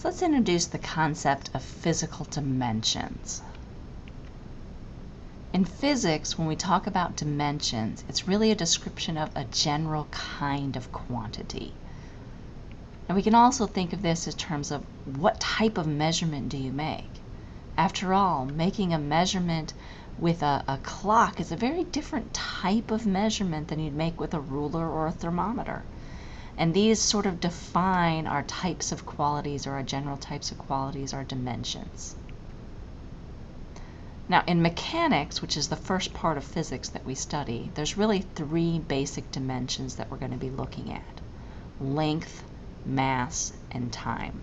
So let's introduce the concept of physical dimensions. In physics, when we talk about dimensions, it's really a description of a general kind of quantity. And we can also think of this in terms of what type of measurement do you make? After all, making a measurement with a, a clock is a very different type of measurement than you'd make with a ruler or a thermometer. And these sort of define our types of qualities or our general types of qualities, our dimensions. Now in mechanics, which is the first part of physics that we study, there's really three basic dimensions that we're going to be looking at. Length, mass, and time.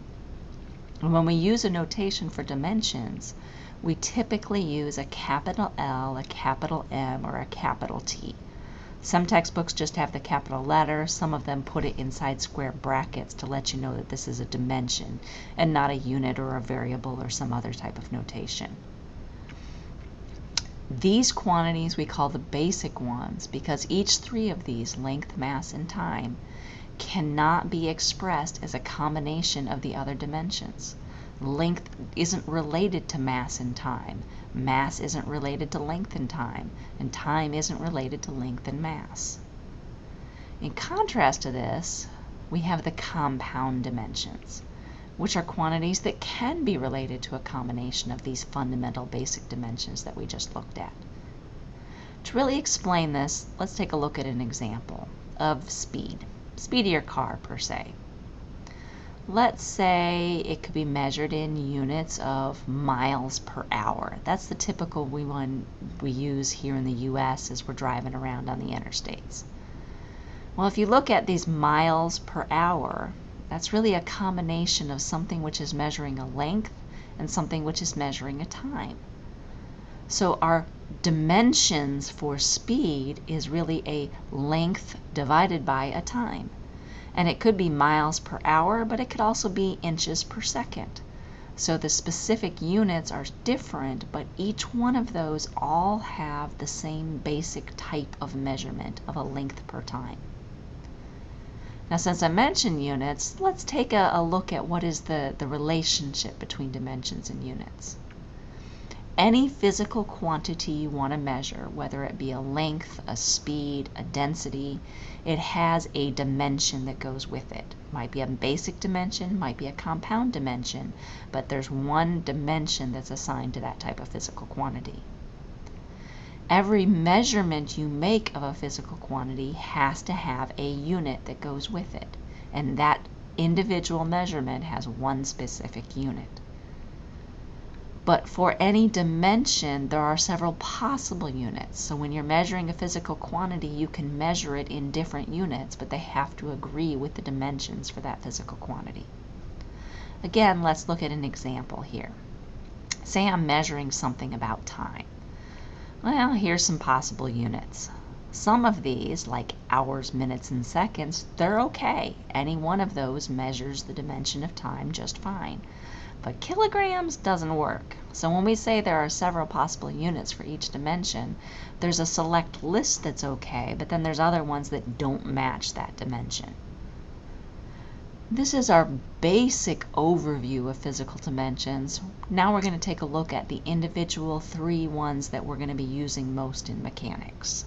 And when we use a notation for dimensions, we typically use a capital L, a capital M, or a capital T. Some textbooks just have the capital letter, some of them put it inside square brackets to let you know that this is a dimension and not a unit or a variable or some other type of notation. These quantities we call the basic ones because each three of these, length, mass, and time, cannot be expressed as a combination of the other dimensions. Length isn't related to mass and time. Mass isn't related to length and time. And time isn't related to length and mass. In contrast to this, we have the compound dimensions, which are quantities that can be related to a combination of these fundamental basic dimensions that we just looked at. To really explain this, let's take a look at an example of speed, speed of your car per se let's say it could be measured in units of miles per hour. That's the typical we one we use here in the US as we're driving around on the interstates. Well, if you look at these miles per hour, that's really a combination of something which is measuring a length and something which is measuring a time. So our dimensions for speed is really a length divided by a time and it could be miles per hour, but it could also be inches per second. So the specific units are different, but each one of those all have the same basic type of measurement of a length per time. Now since I mentioned units, let's take a, a look at what is the, the relationship between dimensions and units any physical quantity you want to measure, whether it be a length, a speed, a density, it has a dimension that goes with it. Might be a basic dimension, might be a compound dimension, but there's one dimension that's assigned to that type of physical quantity. Every measurement you make of a physical quantity has to have a unit that goes with it, and that individual measurement has one specific unit. But for any dimension, there are several possible units. So when you're measuring a physical quantity, you can measure it in different units, but they have to agree with the dimensions for that physical quantity. Again, let's look at an example here. Say I'm measuring something about time. Well, here's some possible units. Some of these, like hours, minutes, and seconds, they're okay. Any one of those measures the dimension of time just fine. But kilograms doesn't work. So when we say there are several possible units for each dimension, there's a select list that's okay, but then there's other ones that don't match that dimension. This is our basic overview of physical dimensions. Now we're going to take a look at the individual three ones that we're going to be using most in mechanics.